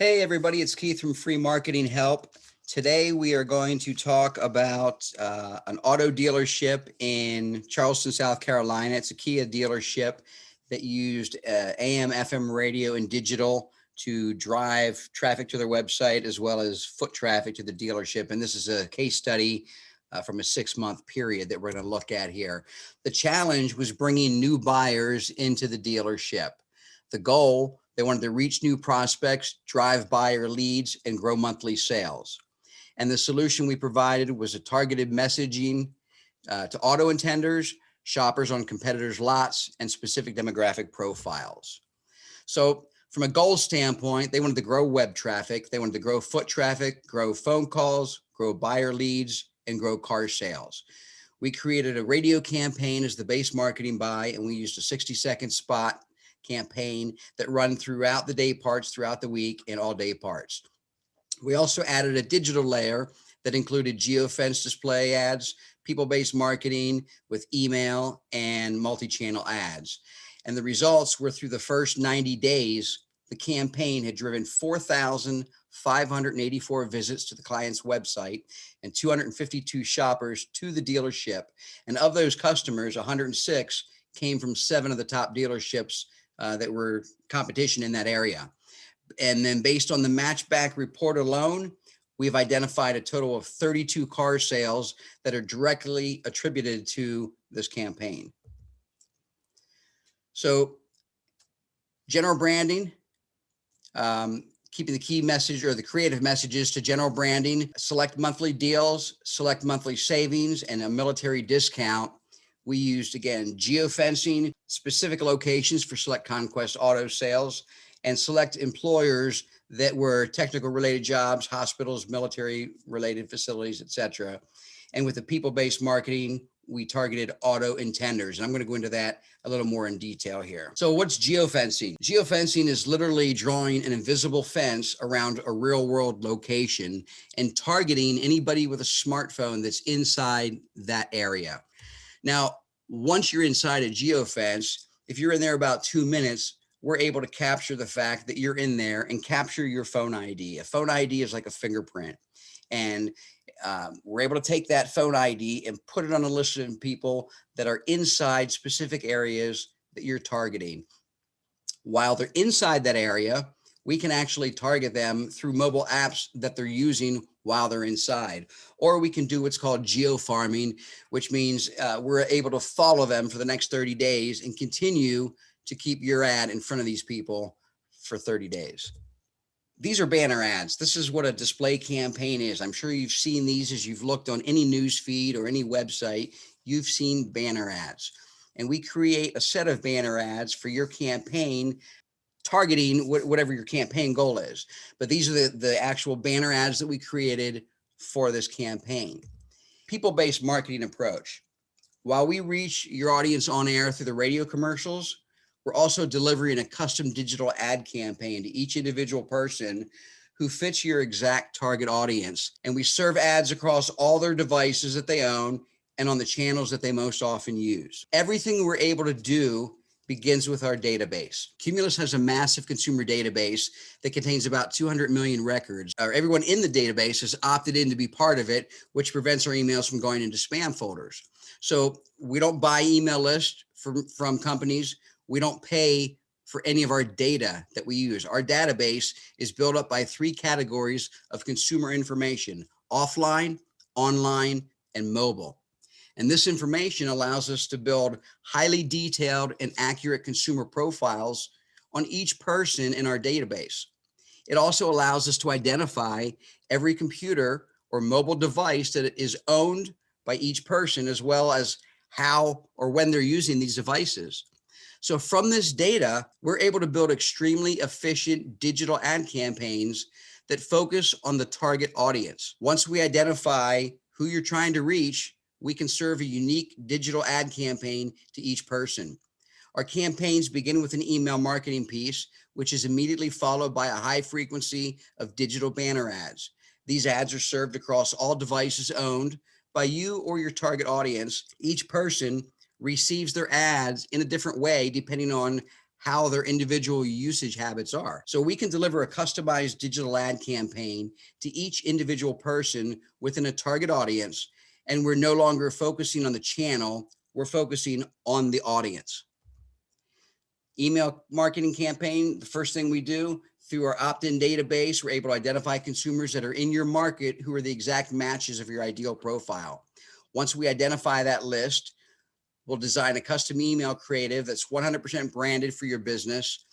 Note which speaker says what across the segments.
Speaker 1: Hey everybody, it's Keith from Free Marketing Help. Today we are going to talk about uh, an auto dealership in Charleston, South Carolina. It's a Kia dealership that used uh, AM, FM radio and digital to drive traffic to their website as well as foot traffic to the dealership. And this is a case study uh, from a six month period that we're going to look at here. The challenge was bringing new buyers into the dealership. The goal they wanted to reach new prospects, drive buyer leads, and grow monthly sales. And the solution we provided was a targeted messaging uh, to auto intenders, shoppers on competitors' lots, and specific demographic profiles. So from a goal standpoint, they wanted to grow web traffic. They wanted to grow foot traffic, grow phone calls, grow buyer leads, and grow car sales. We created a radio campaign as the base marketing buy, and we used a 60 second spot campaign that run throughout the day parts, throughout the week and all day parts. We also added a digital layer that included geofence display ads, people-based marketing with email and multi-channel ads. And the results were through the first 90 days, the campaign had driven 4,584 visits to the client's website and 252 shoppers to the dealership. And of those customers, 106 came from seven of the top dealerships uh, that were competition in that area. And then based on the matchback report alone, we've identified a total of 32 car sales that are directly attributed to this campaign. So general branding, um, keeping the key message or the creative messages to general branding, select monthly deals, select monthly savings, and a military discount we used, again, geofencing, specific locations for select conquest auto sales, and select employers that were technical related jobs, hospitals, military related facilities, etc. And with the people-based marketing, we targeted auto intenders. And I'm going to go into that a little more in detail here. So what's geofencing? Geofencing is literally drawing an invisible fence around a real world location and targeting anybody with a smartphone that's inside that area. Now, once you're inside a geofence, if you're in there about two minutes, we're able to capture the fact that you're in there and capture your phone ID. A phone ID is like a fingerprint. And um, we're able to take that phone ID and put it on a list of people that are inside specific areas that you're targeting. While they're inside that area, we can actually target them through mobile apps that they're using while they're inside. Or we can do what's called geo farming, which means uh, we're able to follow them for the next 30 days and continue to keep your ad in front of these people for 30 days. These are banner ads. This is what a display campaign is. I'm sure you've seen these as you've looked on any news feed or any website, you've seen banner ads. And we create a set of banner ads for your campaign targeting whatever your campaign goal is. But these are the, the actual banner ads that we created for this campaign. People-based marketing approach. While we reach your audience on air through the radio commercials, we're also delivering a custom digital ad campaign to each individual person who fits your exact target audience. And we serve ads across all their devices that they own and on the channels that they most often use. Everything we're able to do begins with our database. Cumulus has a massive consumer database that contains about 200 million records. Everyone in the database has opted in to be part of it, which prevents our emails from going into spam folders. So we don't buy email lists from, from companies. We don't pay for any of our data that we use. Our database is built up by three categories of consumer information, offline, online, and mobile. And this information allows us to build highly detailed and accurate consumer profiles on each person in our database. It also allows us to identify every computer or mobile device that is owned by each person, as well as how or when they're using these devices. So from this data, we're able to build extremely efficient digital ad campaigns that focus on the target audience. Once we identify who you're trying to reach, we can serve a unique digital ad campaign to each person. Our campaigns begin with an email marketing piece, which is immediately followed by a high frequency of digital banner ads. These ads are served across all devices owned by you or your target audience. Each person receives their ads in a different way, depending on how their individual usage habits are. So we can deliver a customized digital ad campaign to each individual person within a target audience. And we're no longer focusing on the channel, we're focusing on the audience. Email marketing campaign, the first thing we do through our opt-in database, we're able to identify consumers that are in your market who are the exact matches of your ideal profile. Once we identify that list, we'll design a custom email creative that's 100% branded for your business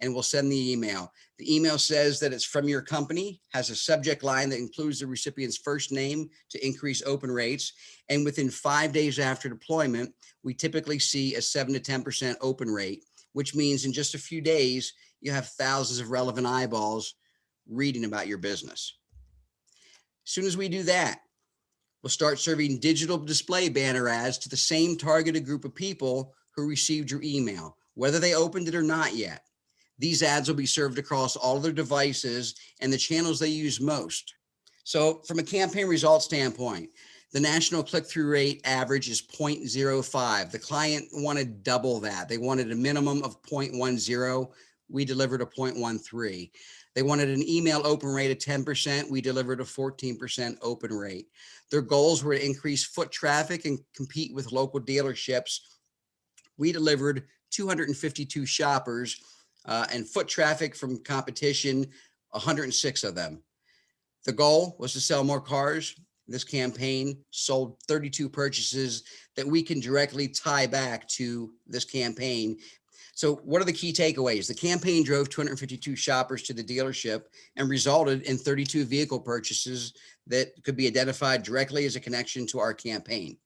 Speaker 1: and we'll send the email. The email says that it's from your company, has a subject line that includes the recipient's first name to increase open rates. And within five days after deployment, we typically see a seven to 10% open rate, which means in just a few days, you have thousands of relevant eyeballs reading about your business. As soon as we do that, we'll start serving digital display banner ads to the same targeted group of people who received your email, whether they opened it or not yet. These ads will be served across all their devices and the channels they use most. So from a campaign result standpoint, the national click-through rate average is 0.05. The client wanted double that. They wanted a minimum of 0.10. We delivered a 0.13. They wanted an email open rate of 10%. We delivered a 14% open rate. Their goals were to increase foot traffic and compete with local dealerships. We delivered 252 shoppers uh, and foot traffic from competition, 106 of them. The goal was to sell more cars. This campaign sold 32 purchases that we can directly tie back to this campaign so what are the key takeaways? The campaign drove 252 shoppers to the dealership and resulted in 32 vehicle purchases that could be identified directly as a connection to our campaign.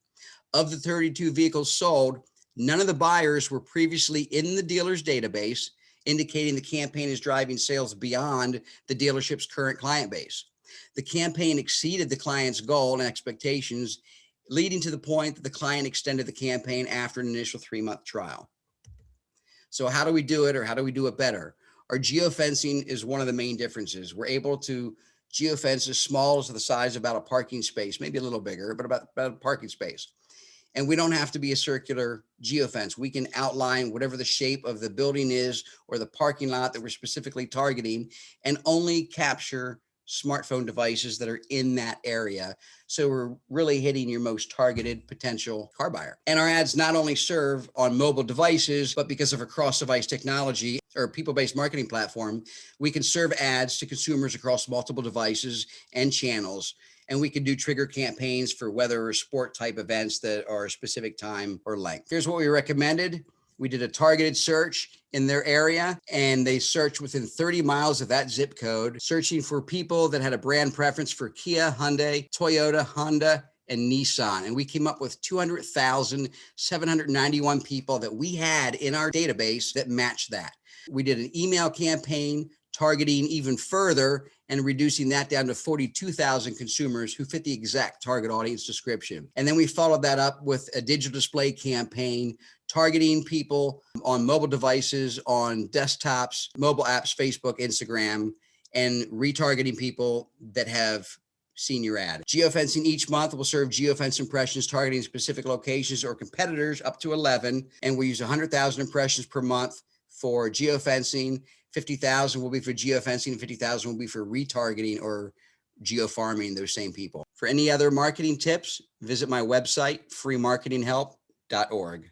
Speaker 1: Of the 32 vehicles sold, none of the buyers were previously in the dealer's database, indicating the campaign is driving sales beyond the dealership's current client base. The campaign exceeded the client's goal and expectations, leading to the point that the client extended the campaign after an initial three month trial. So how do we do it or how do we do it better? Our geofencing is one of the main differences. We're able to geofence as small as the size of about a parking space, maybe a little bigger, but about, about a parking space. And we don't have to be a circular geofence. We can outline whatever the shape of the building is or the parking lot that we're specifically targeting and only capture smartphone devices that are in that area. So we're really hitting your most targeted potential car buyer. And our ads not only serve on mobile devices, but because of a cross device technology or people-based marketing platform, we can serve ads to consumers across multiple devices and channels. And we can do trigger campaigns for weather or sport type events that are a specific time or length. Here's what we recommended. We did a targeted search in their area and they searched within 30 miles of that zip code, searching for people that had a brand preference for Kia, Hyundai, Toyota, Honda, and Nissan. And we came up with 200,791 people that we had in our database that matched that. We did an email campaign targeting even further and reducing that down to 42,000 consumers who fit the exact target audience description. And then we followed that up with a digital display campaign targeting people on mobile devices, on desktops, mobile apps, Facebook, Instagram, and retargeting people that have seen your ad. Geofencing each month will serve geofence impressions targeting specific locations or competitors up to 11. And we use 100,000 impressions per month for geofencing 50,000 will be for geofencing, 50,000 will be for retargeting or geofarming those same people. For any other marketing tips, visit my website, freemarketinghelp.org.